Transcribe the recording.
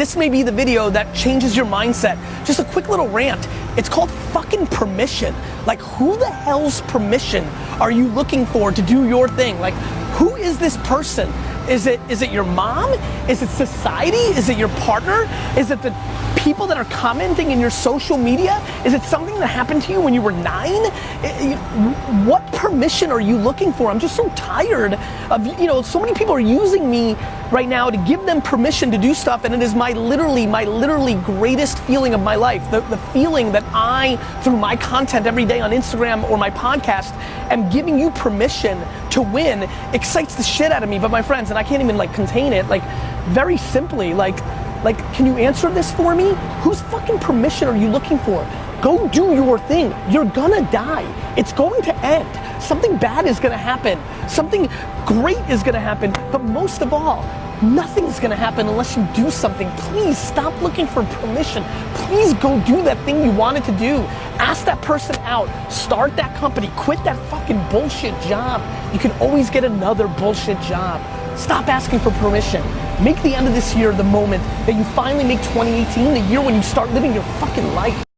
this may be the video that changes your mindset. Just a quick little rant. It's called fucking permission. Like, who the hell's permission are you looking for to do your thing? Like, who is this person? Is it, is it your mom? Is it society? Is it your partner? Is it the people that are commenting in your social media? Is it something that happened to you when you were nine? What permission are you looking for? I'm just so tired of, you know, so many people are using me right now to give them permission to do stuff and it is my literally, my literally greatest feeling of my life. The, the feeling that I, through my content every day on Instagram or my podcast, am giving you permission to win excites the shit out of me. But my friends, and I can't even like contain it, like very simply, like, like, can you answer this for me? Whose fucking permission are you looking for? Go do your thing. You're gonna die. It's going to end. Something bad is gonna happen. Something great is gonna happen. But most of all, nothing's gonna happen unless you do something. Please stop looking for permission. Please go do that thing you wanted to do. Ask that person out. Start that company. Quit that fucking bullshit job. You can always get another bullshit job. Stop asking for permission. Make the end of this year the moment that you finally make 2018 the year when you start living your fucking life.